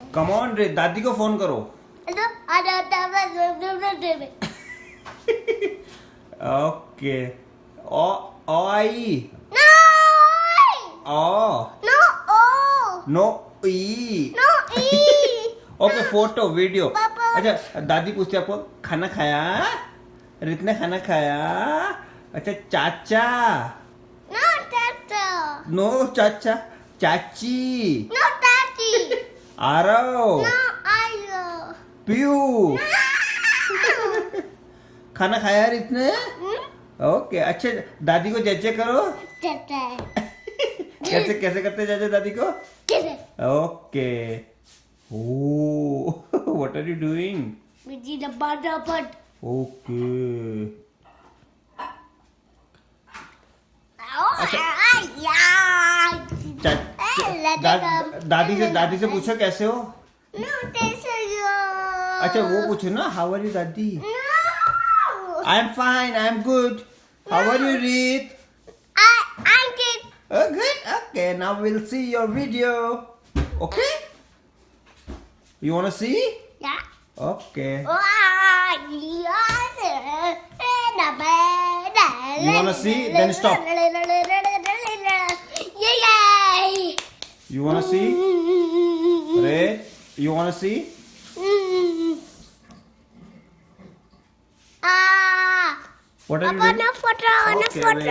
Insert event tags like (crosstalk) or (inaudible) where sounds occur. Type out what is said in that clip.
Come on रे दादी को फ़ोन करो ओके (laughs) ओ ओ आई! Oh No! Oh! नो ई No! E! Okay photo video अच्छा दादी पूछती आपको खाना खाया रित ने खाना खाया अच्छा चाचा No, Tata! नो चाचा चाची Tati! आरव! पीयू (laughs) खाना खाया रित ने Hmm? ओके अच्छे दादी को जजे करो। (laughs) कैसे कैसे करते जजे दादी को? Okay oh what are you doing okay दादी से दादी से पूछो कैसे हो? अच्छा वो पूछो ना हाउ आर यू दादी? I am fine I am good how are you Reet okay now will see your video okay you want to see okay You wanna see? Then stop. You want to see? Ray, you want to see? Ah. What are you doing? No photo, okay, no photo.